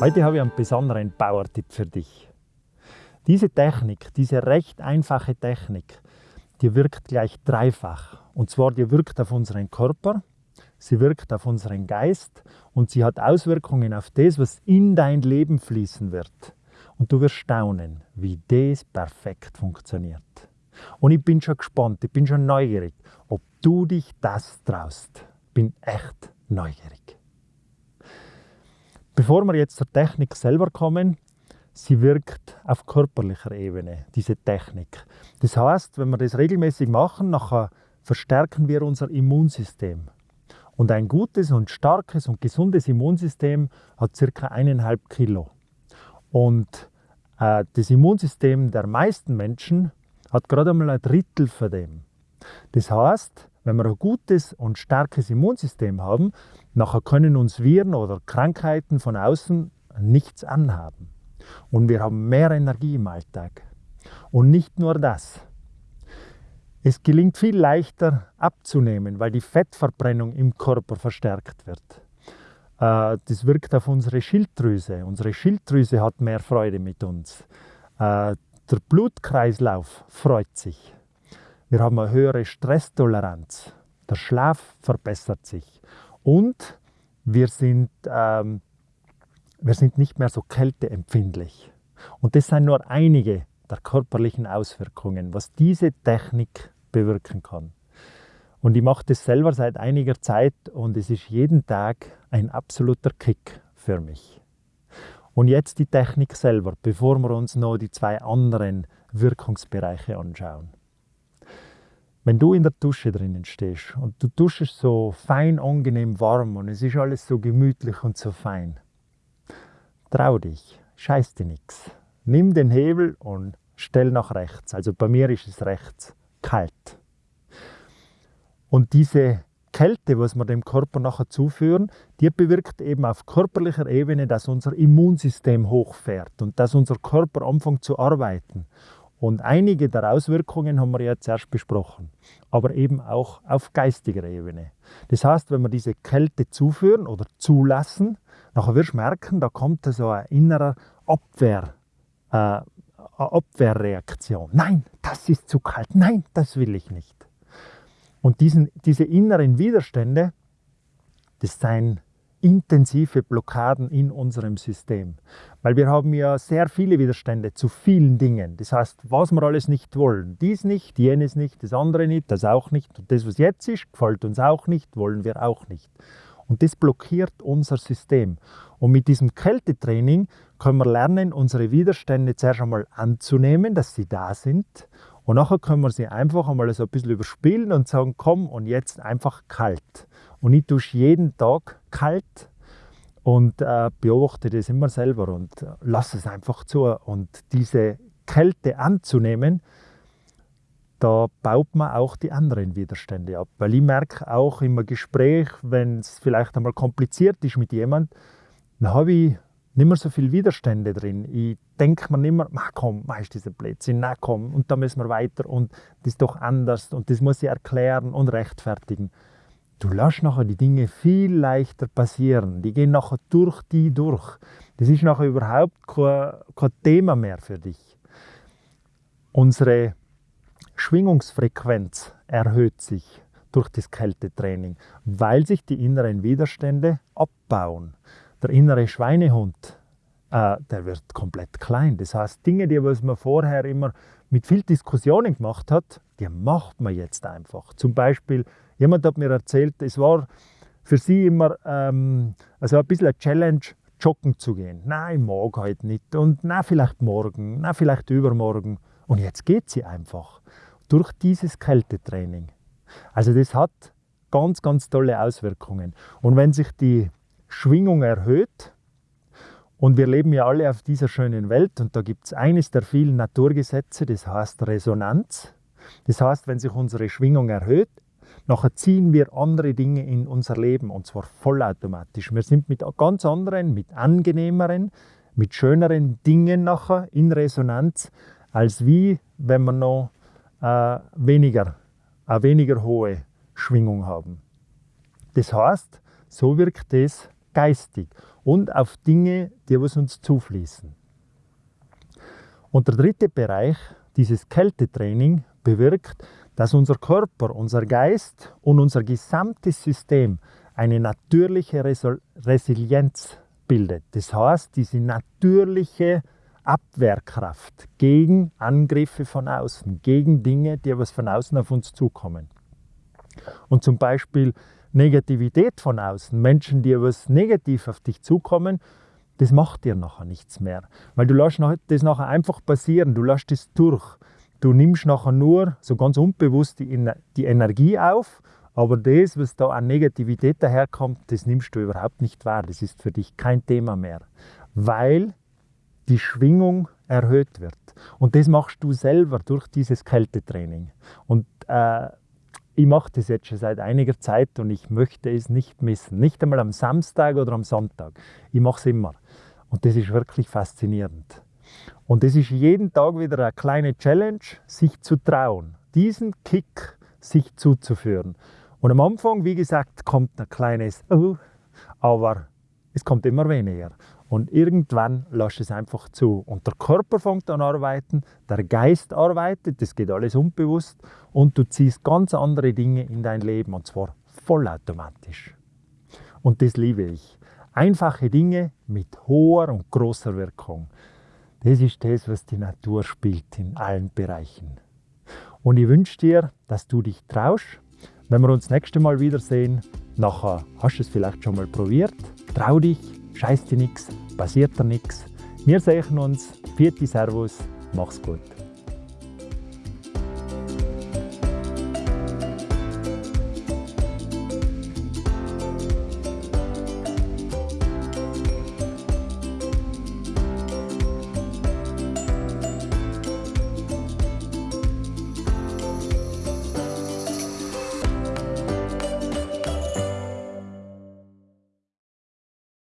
Heute habe ich einen besonderen Bauertipp für dich. Diese Technik, diese recht einfache Technik, die wirkt gleich dreifach. Und zwar, die wirkt auf unseren Körper, sie wirkt auf unseren Geist und sie hat Auswirkungen auf das, was in dein Leben fließen wird. Und du wirst staunen, wie das perfekt funktioniert. Und ich bin schon gespannt, ich bin schon neugierig, ob du dich das traust. Bin echt neugierig. Bevor wir jetzt zur Technik selber kommen, sie wirkt auf körperlicher Ebene, diese Technik. Das heißt, wenn wir das regelmäßig machen, nachher verstärken wir unser Immunsystem. Und ein gutes und starkes und gesundes Immunsystem hat circa eineinhalb Kilo. Und äh, das Immunsystem der meisten Menschen hat gerade einmal ein Drittel von dem. Das heißt, wenn wir ein gutes und starkes Immunsystem haben, nachher können uns Viren oder Krankheiten von außen nichts anhaben. Und wir haben mehr Energie im Alltag. Und nicht nur das. Es gelingt viel leichter abzunehmen, weil die Fettverbrennung im Körper verstärkt wird. Äh, das wirkt auf unsere Schilddrüse. Unsere Schilddrüse hat mehr Freude mit uns. Der Blutkreislauf freut sich. Wir haben eine höhere Stresstoleranz. Der Schlaf verbessert sich. Und wir sind, ähm, wir sind nicht mehr so kälteempfindlich. Und das sind nur einige der körperlichen Auswirkungen, was diese Technik bewirken kann. Und ich mache das selber seit einiger Zeit und es ist jeden Tag ein absoluter Kick für mich. Und jetzt die Technik selber, bevor wir uns noch die zwei anderen Wirkungsbereiche anschauen. Wenn du in der Dusche drinnen stehst und du duschst so fein, angenehm warm und es ist alles so gemütlich und so fein, trau dich, scheiß dir nichts. Nimm den Hebel und stell nach rechts. Also bei mir ist es rechts kalt. Und diese Kälte, was wir dem Körper nachher zuführen, die bewirkt eben auf körperlicher Ebene, dass unser Immunsystem hochfährt und dass unser Körper anfängt zu arbeiten. Und einige der Auswirkungen haben wir ja zuerst besprochen, aber eben auch auf geistiger Ebene. Das heißt, wenn wir diese Kälte zuführen oder zulassen, nachher wirst du merken, da kommt so ein innerer Abwehr, äh, Abwehrreaktion. Nein, das ist zu kalt. Nein, das will ich nicht. Und diesen, diese inneren Widerstände, das sind intensive Blockaden in unserem System. Weil wir haben ja sehr viele Widerstände zu vielen Dingen. Das heißt, was wir alles nicht wollen. Dies nicht, jenes nicht, das andere nicht, das auch nicht. Und das, was jetzt ist, gefällt uns auch nicht, wollen wir auch nicht. Und das blockiert unser System. Und mit diesem Kältetraining können wir lernen, unsere Widerstände zuerst einmal anzunehmen, dass sie da sind. Und nachher können wir sie einfach einmal so ein bisschen überspielen und sagen, komm, und jetzt einfach kalt. Und ich dusche jeden Tag kalt und äh, beobachte das immer selber und lasse es einfach zu. Und diese Kälte anzunehmen, da baut man auch die anderen Widerstände ab. Weil ich merke auch im Gespräch, wenn es vielleicht einmal kompliziert ist mit jemand, dann habe ich nicht mehr so viele Widerstände drin. Ich denke mir nicht mehr, na komm, mach diese Blödsinn, na komm, und da müssen wir weiter und das ist doch anders und das muss ich erklären und rechtfertigen du lässt nachher die Dinge viel leichter passieren. Die gehen nachher durch die durch. Das ist nachher überhaupt kein, kein Thema mehr für dich. Unsere Schwingungsfrequenz erhöht sich durch das Kältetraining, weil sich die inneren Widerstände abbauen. Der innere Schweinehund, äh, der wird komplett klein. Das heißt, Dinge, die was man vorher immer mit viel Diskussionen gemacht hat, die macht man jetzt einfach. Zum Beispiel Jemand hat mir erzählt, es war für sie immer ähm, also ein bisschen eine Challenge, joggen zu gehen. Nein, ich mag heute nicht. Und na vielleicht morgen, na vielleicht übermorgen. Und jetzt geht sie einfach durch dieses Kältetraining. Also das hat ganz, ganz tolle Auswirkungen. Und wenn sich die Schwingung erhöht, und wir leben ja alle auf dieser schönen Welt und da gibt es eines der vielen Naturgesetze, das heißt Resonanz. Das heißt, wenn sich unsere Schwingung erhöht, Nachher ziehen wir andere Dinge in unser Leben und zwar vollautomatisch. Wir sind mit ganz anderen, mit angenehmeren, mit schöneren Dingen nachher in Resonanz, als wie wenn man noch äh, weniger, eine weniger hohe Schwingung haben. Das heißt, so wirkt es geistig und auf Dinge, die was uns zufließen. Und der dritte Bereich, dieses Kältetraining, bewirkt, dass unser Körper, unser Geist und unser gesamtes System eine natürliche Resilienz bildet. Das heißt, diese natürliche Abwehrkraft gegen Angriffe von außen, gegen Dinge, die was von außen auf uns zukommen. Und zum Beispiel Negativität von außen, Menschen, die was negativ auf dich zukommen, das macht dir nachher nichts mehr. Weil du lässt das nachher einfach passieren, du lässt es durch. Du nimmst nachher nur so ganz unbewusst die, die Energie auf, aber das, was da an Negativität daherkommt, das nimmst du überhaupt nicht wahr. Das ist für dich kein Thema mehr, weil die Schwingung erhöht wird. Und das machst du selber durch dieses Kältetraining. Und äh, ich mache das jetzt schon seit einiger Zeit und ich möchte es nicht missen. Nicht einmal am Samstag oder am Sonntag. Ich mache es immer. Und das ist wirklich faszinierend. Und es ist jeden Tag wieder eine kleine Challenge, sich zu trauen, diesen Kick sich zuzuführen. Und am Anfang, wie gesagt, kommt ein kleines Oh, aber es kommt immer weniger. Und irgendwann lass es einfach zu. Und der Körper fängt an arbeiten, der Geist arbeitet, das geht alles unbewusst und du ziehst ganz andere Dinge in dein Leben und zwar vollautomatisch. Und das liebe ich. Einfache Dinge mit hoher und großer Wirkung. Das ist das, was die Natur spielt in allen Bereichen. Und ich wünsche dir, dass du dich traust. Wenn wir uns das nächste Mal wiedersehen, nachher hast du es vielleicht schon mal probiert. Trau dich, scheiß dir nichts, passiert dir nichts. Wir sehen uns. Vierte Servus, mach's gut.